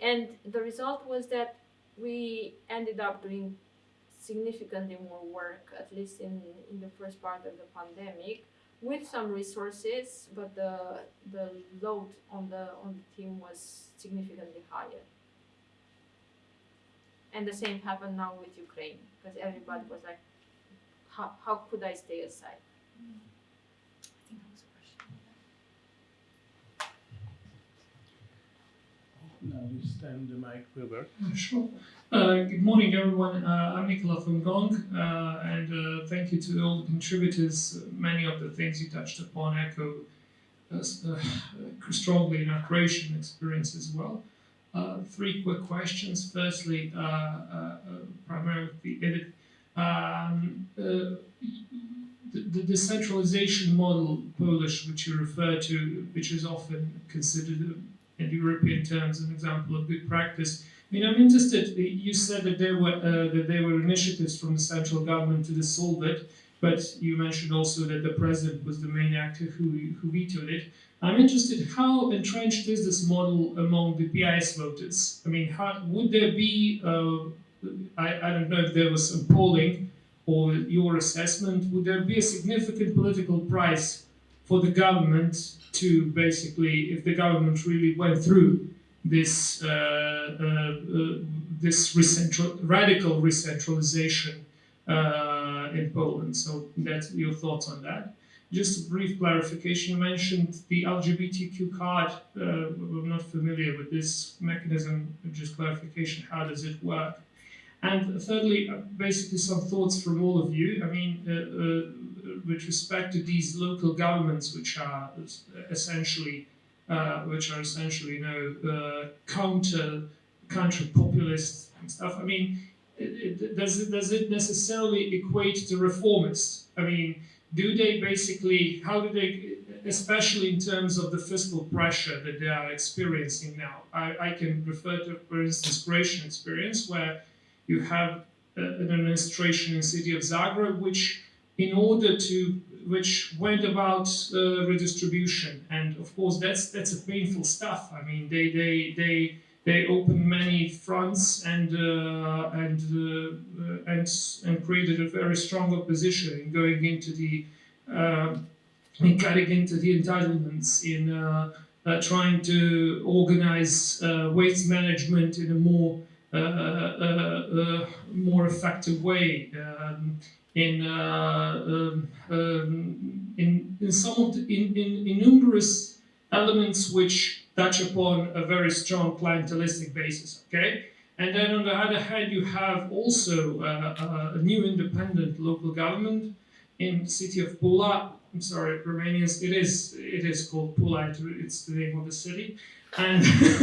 And the result was that we ended up doing significantly more work, at least in, in the first part of the pandemic, with some resources, but the the load on the on the team was significantly higher. And the same happened now with Ukraine, because everybody was like, how, how could I stay aside? I think that was a question. Now we stand the mic Wilbur. Uh, Sure. Uh, good morning, everyone. Uh, I'm Nicola from Gong, uh, and uh, thank you to all the contributors. Many of the things you touched upon echo uh, uh, strongly in our Croatian experience as well. Uh, three quick questions. Firstly, uh, uh, uh, primarily um, uh, the, the decentralization model, Polish, which you refer to, which is often considered European terms an example of good practice. I mean, I'm interested. You said that there were uh, that there were initiatives from the central government to dissolve it, but you mentioned also that the president was the main actor who who vetoed it. I'm interested. How entrenched is this model among the PIS voters? I mean, how would there be? Uh, I, I don't know if there was some polling or your assessment. Would there be a significant political price for the government to basically, if the government really went through this uh, uh, uh, this recentral, radical recentralization uh, in Poland. So that's your thoughts on that. Just a brief clarification. You mentioned the LGBTQ card. Uh, I'm not familiar with this mechanism. Just clarification. How does it work? And thirdly, basically some thoughts from all of you. I mean, with respect to these local governments, which are essentially uh, which are essentially, you know, uh, counter counter populist and stuff. I mean, it, it, does it does it necessarily equate to reformists? I mean, do they basically how do they, especially in terms of the fiscal pressure that they are experiencing now? I, I can refer to, for instance, Croatian experience where you have uh, an administration in the city of Zagreb which in order to which went about uh, redistribution. And of course that's that's a painful stuff. I mean they they they they opened many fronts and uh, and uh, and and created a very strong opposition in going into the uh, in cutting into the entitlements in uh, uh, trying to organize uh, waste management in a more uh, uh, uh, more effective way. Um, in, uh, um, um, in in some of the, in, in, in numerous elements which touch upon a very strong clientelistic basis. Okay, and then on the other hand, you have also uh, uh, a new independent local government in the city of Pula. I'm sorry, Romanians. It is it is called Pula. It's the name of the city, and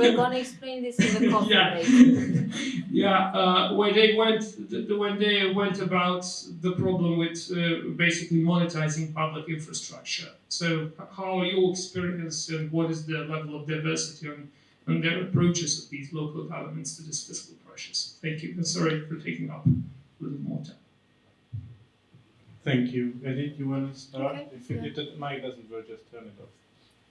We're gonna explain this in the coffee Yeah. break. yeah, uh, when they went, th- th- when they went about the problem with uh, basically monetizing public infrastructure. So, how are your experience and what is the level of diversity on, on their approaches of these local governments to this fiscal pressures? Thank you, and sorry for taking up a little more time. Thank you. Edith, you want to start? Okay, If, it, yeah. if the mic doesn't work, just turn it off.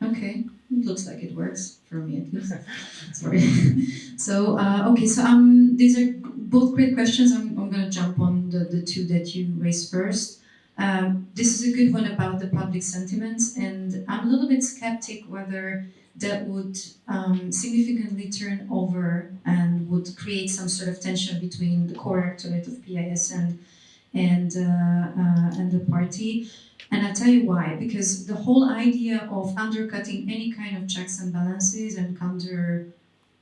Okay, it looks like it works for me at least. Sorry. so uh, okay, so um, these are both great questions. I'm, I'm gonna jump on the, the two that you raised first. Um, this is a good one about the public sentiments, and I'm a little bit skeptic whether that would um, significantly turn over and would create some sort of tension between the core electorate of PIS and and uh, uh, and the party. And I'll tell you why. Because the whole idea of undercutting any kind of checks and balances and counter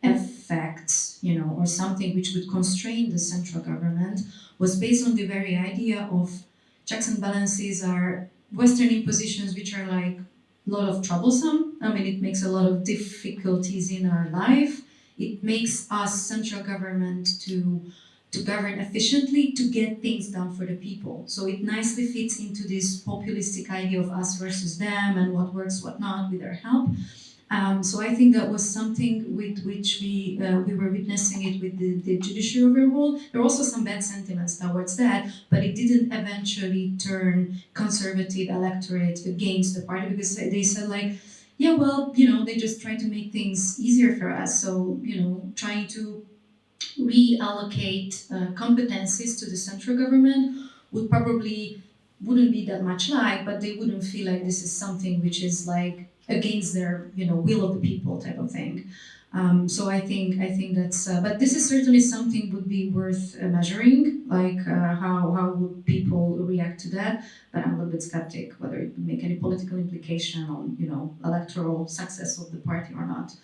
effects, you know, or something which would constrain the central government was based on the very idea of checks and balances are Western impositions which are like a lot of troublesome. I mean, it makes a lot of difficulties in our life. It makes us central government to to govern efficiently to get things done for the people. So it nicely fits into this populistic idea of us versus them and what works, what not, with their help. Um, so I think that was something with which we uh, we were witnessing it with the, the judiciary overall. There were also some bad sentiments towards that, but it didn't eventually turn conservative electorate against the party because they said like, yeah, well, you know, they just try to make things easier for us. So you know, trying to reallocate uh, competencies to the central government would probably wouldn't be that much like, but they wouldn't feel like this is something which is like against their you know will of the people type of thing. Um, so I think I think that's uh, but this is certainly something would be worth uh, measuring like uh, how how would people react to that but I'm a little bit skeptic whether it would make any political implication on you know electoral success of the party or not.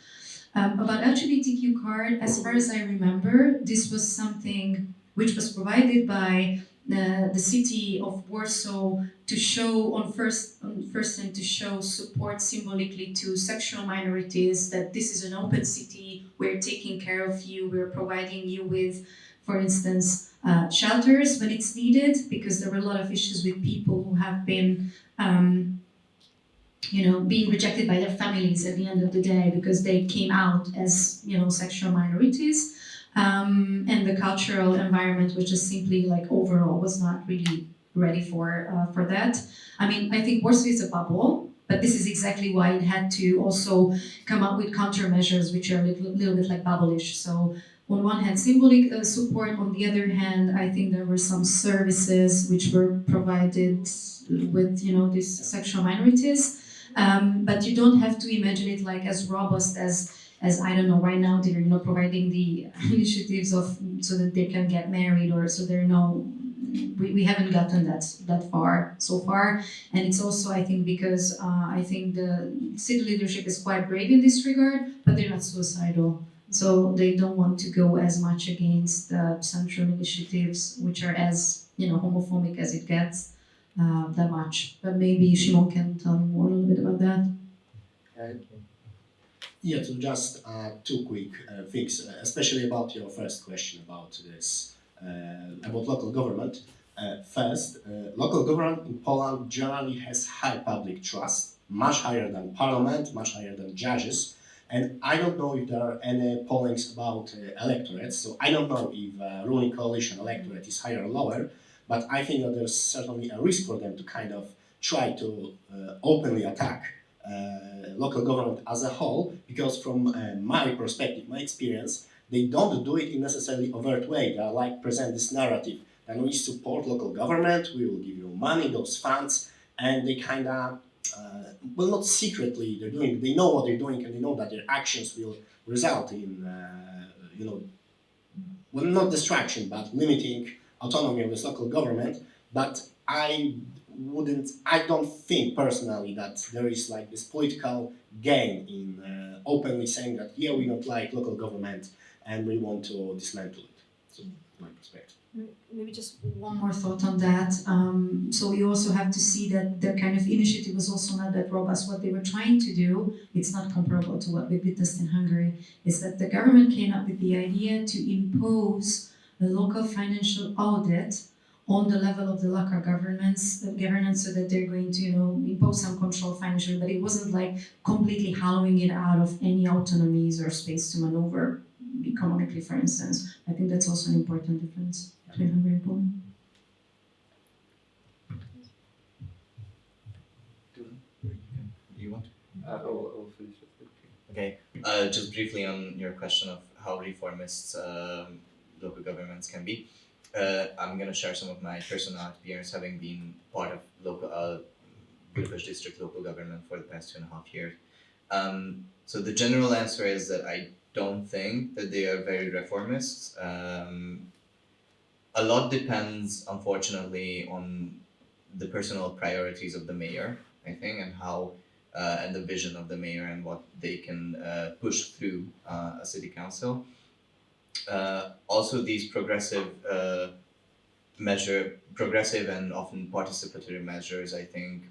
Um, about LGBTQ card as far as I remember this was something which was provided by the, the city of Warsaw to show on first on first and to show support symbolically to sexual minorities that this is an open city we're taking care of you we're providing you with for instance uh, shelters when it's needed because there were a lot of issues with people who have been um, you know being rejected by their families at the end of the day because they came out as you know sexual minorities um, and the cultural environment was just simply like overall was not really ready for uh, for that. I mean, I think Warsaw is a bubble, but this is exactly why it had to also come up with countermeasures, which are a little, little bit like bubble-ish. So on one hand, symbolic uh, support. On the other hand, I think there were some services which were provided with you know these sexual minorities. Um, but you don't have to imagine it like as robust as as I don't know right now they're you know providing the initiatives of so that they can get married or so there are no we, we haven't gotten that that far so far. And it's also I think because uh, I think the city leadership is quite brave in this regard but they're not suicidal. So they don't want to go as much against the central initiatives which are as you know homophobic as it gets uh, that much. But maybe Shimon can tell me more a little bit about that. Yeah, so just uh, two quick uh, things, uh, especially about your first question about this, uh, about local government. Uh, first, uh, local government in Poland generally has high public trust, much higher than parliament, much higher than judges. And I don't know if there are any pollings about electorates, so I don't know if ruling coalition electorate is higher or lower, but I think that there's certainly a risk for them to kind of try to openly attack uh, local government as a whole, because from uh, my perspective, my experience, they don't do it in necessarily overt way. They like present this narrative, and we support local government, we will give you money, those funds, and they kind of, uh, well, not secretly, they're doing, they know what they're doing, and they know that their actions will result in, uh, you know, well, not distraction, but limiting autonomy of this local government. But I wouldn't I don't think personally that there is like this political gain in uh, openly saying that yeah we don't like local government and we want to dismantle it. So my perspective. Maybe just one more thought on that. Um, so you also have to see that the kind of initiative was also not that robust. What they were trying to do, it's not comparable to what we witnessed in Hungary, is that the government came up with the idea to impose a local financial audit on the level of the local governments governance so that they're going to you know impose some control financially but it wasn't like completely hollowing it out of any autonomies or space to maneuver economically for instance i think that's also an important difference between hungary and poland You want? Uh, I will, I will finish it. Okay. Uh, just briefly on your question of how reformists um, local governments can be. Uh, I'm gonna share some of my personal experience having been part of local uh, Budapest district local government for the past two and a half years. Um, so the general answer is that I don't think that they are very reformist. Um, a lot depends, unfortunately, on the personal priorities of the mayor, I think, and how uh, and the vision of the mayor and what they can uh, push through uh, a city council. Uh, also, these progressive uh, measure, progressive and often participatory measures, I think,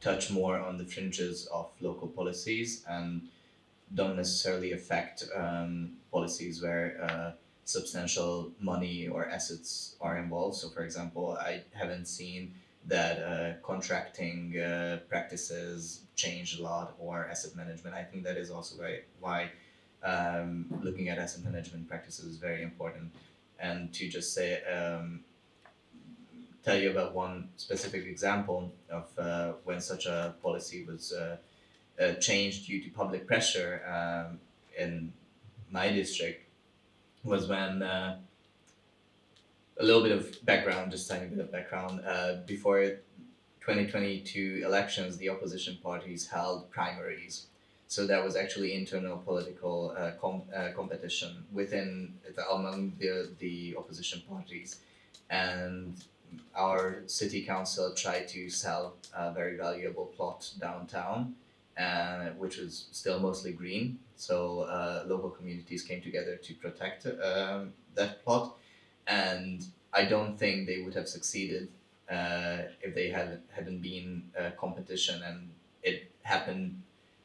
touch more on the fringes of local policies and don't necessarily affect um, policies where uh, substantial money or assets are involved. So, for example, I haven't seen that uh, contracting uh, practices change a lot or asset management. I think that is also very, why um, looking at asset management practices is very important. And to just say, um, tell you about one specific example of uh, when such a policy was uh, uh, changed due to public pressure um, in my district was when uh, a little bit of background, just a tiny bit of background. Uh, before 2022 elections, the opposition parties held primaries. So that was actually internal political uh, com- uh, competition within the, among the the opposition parties, and our city council tried to sell a very valuable plot downtown, uh, which was still mostly green. So uh, local communities came together to protect um, that plot, and I don't think they would have succeeded uh, if they had hadn't been competition and it happened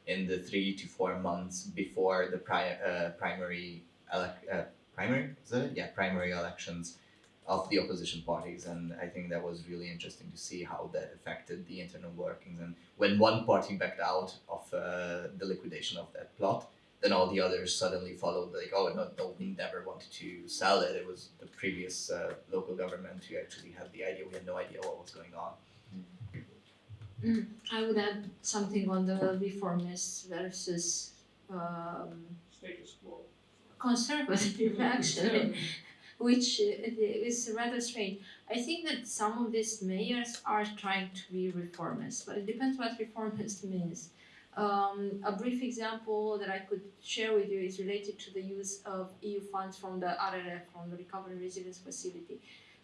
in the three to four months before the pri- uh, primary elec- uh, primary yeah primary elections of the opposition parties and I think that was really interesting to see how that affected the internal workings. And when one party backed out of uh, the liquidation of that plot then all the others suddenly followed like oh no, no we never wanted to sell it. It was the previous uh, local government who actually had the idea. We had no idea what was going on I would add something on the reformists versus um, Status quo. conservative actually, which is rather strange. I think that some of these mayors are trying to be reformists, but it depends what reformist means. Um, a brief example that I could share with you is related to the use of EU funds from the RRF, from the Recovery and Resilience Facility.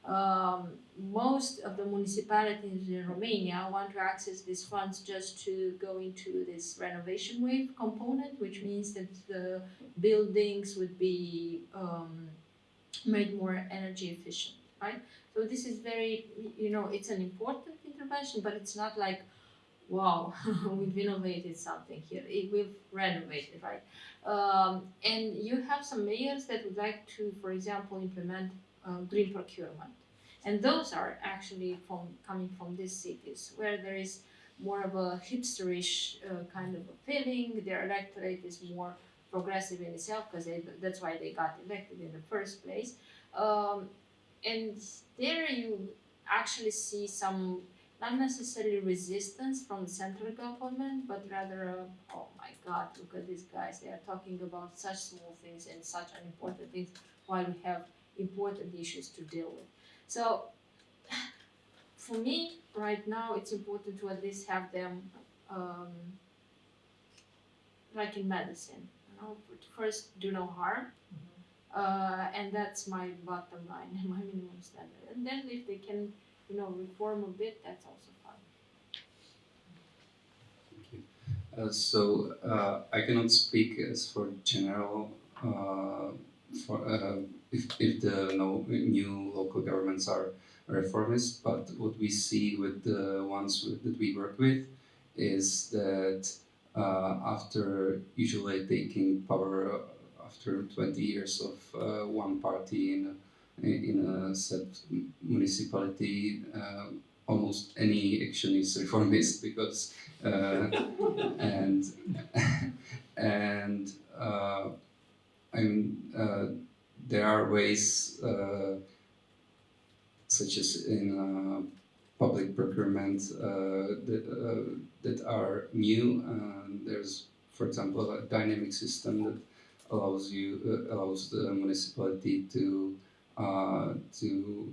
Um, most of the municipalities in Romania want to access these funds just to go into this renovation wave component, which means that the buildings would be um, made more energy efficient, right? So this is very, you know, it's an important intervention, but it's not like, wow, we've innovated something here. We've renovated, right? Um, and you have some mayors that would like to, for example, implement uh, green procurement. And those are actually from coming from these cities where there is more of a hipsterish uh, kind of a feeling. Their electorate is more progressive in itself because that's why they got elected in the first place. Um, and there you actually see some not necessarily resistance from the central government, but rather, uh, oh my God, look at these guys. They are talking about such small things and such unimportant things while we have important issues to deal with. So, for me, right now, it's important to at least have them, um, like in medicine, you know, first do no harm, uh, and that's my bottom line, my minimum standard. And then if they can, you know, reform a bit, that's also fine. Uh, so uh, I cannot speak as for general uh, for uh, if, if the no, new local governments are reformist, but what we see with the ones with, that we work with is that uh, after usually taking power after 20 years of uh, one party in a, in a set municipality, uh, almost any action is reformist because uh, and and uh, I mean uh, there are ways uh, such as in uh, public procurement that, that are new. There's, for example, a dynamic system that allows you allows the municipality to to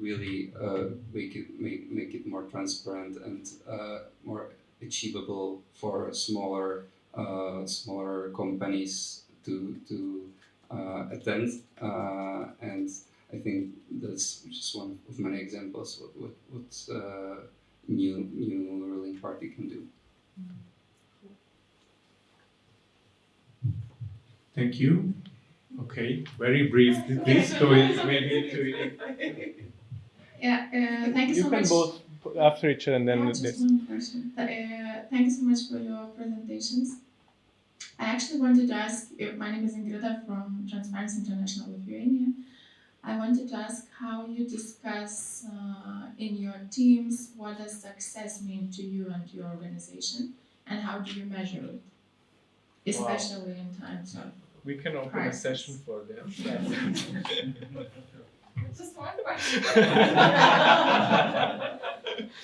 really uh, make it make, make it more transparent and uh, more achievable for smaller uh, smaller companies to to uh, attend uh, and I think that's just one of many examples what what, what uh, new new ruling party can do. Thank you. Okay, very brief. Please go in. Maybe to Yeah, uh, thank you, You so can much. both put after each other and then Yeah, this. just one person. Th- Uh, thank you so much for your presentations. I actually wanted to ask, my name is Ingrida from Transparency International Lithuania. I wanted to ask how you discuss uh, in your teams what does success mean to you and your organization, and how do you measure it, especially in times of We can open a session for them. Just one question.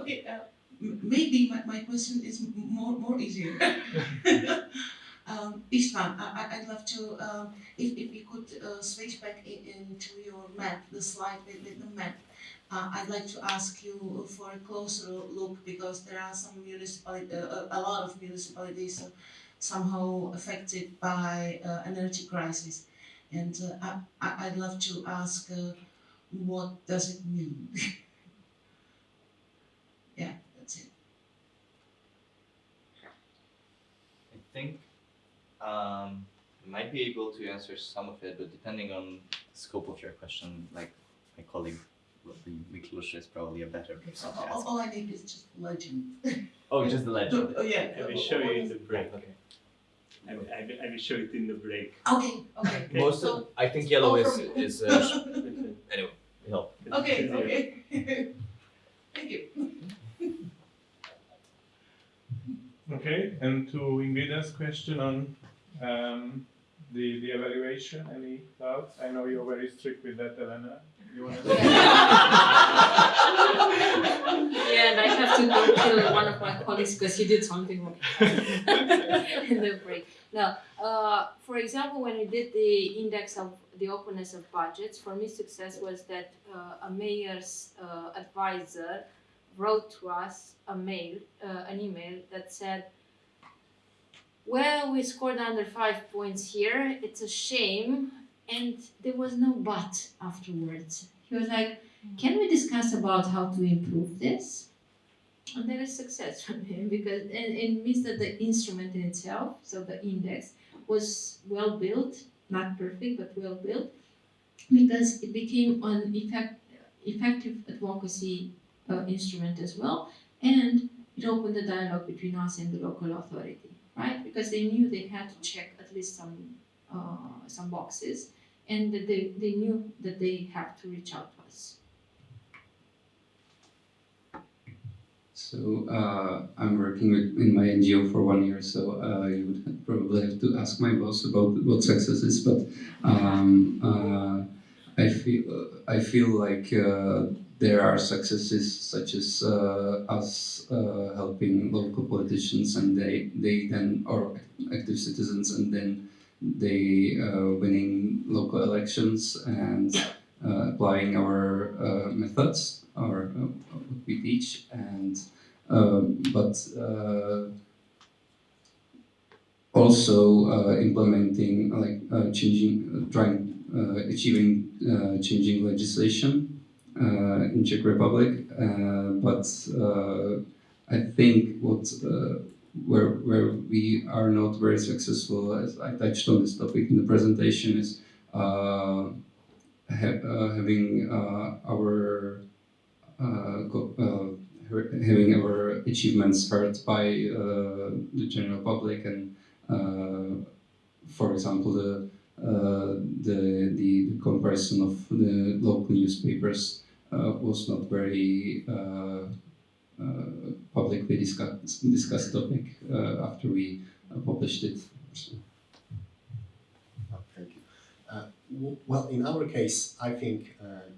Okay, uh, maybe my, my question is more more easier. um, Istvan, I, I'd love to, um, if, if you could uh, switch back in, into your map, the slide with, with the map. Uh, I'd like to ask you for a closer look because there are some municipalities, uh, a, a lot of municipalities uh, somehow affected by uh, energy crisis. And uh, I, I'd love to ask, uh, what does it mean? yeah, that's it. I think um, I might be able to answer some of it, but depending on the scope of your question, like my colleague Miklos is probably a better person to All, ask. all I need is just legend. Oh, just the legend. Oh, yeah. I will show you in the break. Okay. I will, I will, show it in the break. Okay, okay. Most So, of, I think yellow is from you. is uh, anyway. Help. okay, okay. Thank you. Okay, and to Ingrida's question on um, the, the evaluation, any thoughts? I know you're very strict with that, Elena. You want to? Yeah, and I have to go kill one of my colleagues because he did something wrong in the break. Now, uh, for example, when we did the index of the openness of budgets, for me, success was that uh, a mayor's uh, advisor wrote to us a mail, uh, an email that said, "Well, we scored under five points here. It's a shame." And there was no but afterwards. He was like, can we discuss about how to improve this? And that is success from him because and it means that the instrument in itself, so the index, was well built, not perfect but well built, because it became an effect, effective advocacy uh, instrument as well, and it opened the dialogue between us and the local authority, right? Because they knew they had to check at least some uh, some boxes, and that they, they knew that they have to reach out to us. So uh, I'm working with, in my NGO for one year, so uh, you would probably have to ask my boss about what success is. But um, uh, I feel I feel like uh, there are successes such as uh, us uh, helping local politicians, and they they then or active citizens, and then they uh, winning local elections and uh, applying our uh, methods or uh, what we teach and um, but also implementing like changing trying achieving changing legislation in Czech Republic uh, but uh, I think what uh, where where we are not very successful as I touched on this topic in the presentation is uh, ha- uh, having uh, our uh, uh, having our achievements heard by uh, the general public and uh, for example the uh, the, the the comparison of the local newspapers uh, was not very uh, uh, publicly discussed discussed topic uh, after we uh, published it. So. Oh, Thank you. Uh, well, in our case, I think uh,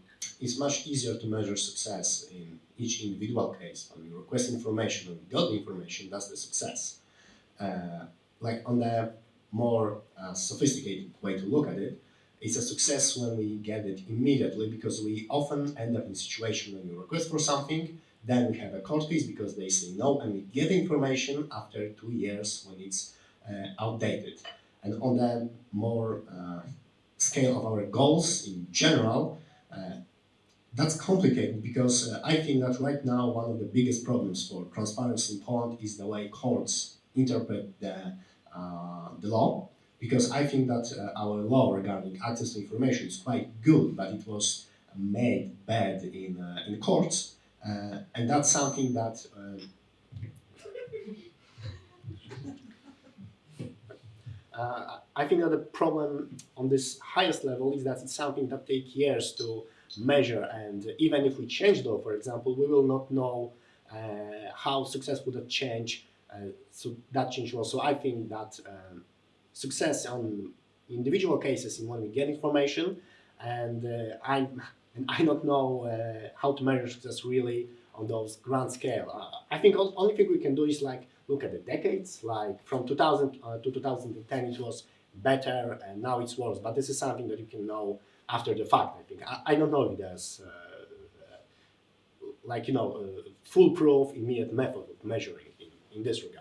it's much easier to measure success in each individual case. When we request information and we got the information, that's the success. Uh, like on the more uh, sophisticated way to look at it, it's a success when we get it immediately because we often end up in a situation when we request for something, then we have a court case because they say no, and we get information after two years when it's uh, outdated. And on the more uh, scale of our goals in general, uh, that's complicated because uh, I think that right now one of the biggest problems for transparency in Poland is the way courts interpret the, uh, the law. Because I think that uh, our law regarding access to information is quite good, but it was made bad in, uh, in courts. Uh, and that's something that uh, Uh, I think that the problem on this highest level is that it's something that takes years to measure, and even if we change law, for example, we will not know uh, how successful that change. So that change was. So I think that um, success on individual cases in when we get information, and uh, I and I don't know uh, how to measure success really on those grand scale. Uh, I think the only thing we can do is like look at the decades, like from 2000 uh, to 2010 it was better and now it's worse. But this is something that you can know after the fact. I think I, I don't know if there's uh, uh, like you know foolproof immediate method of measuring in, in this regard.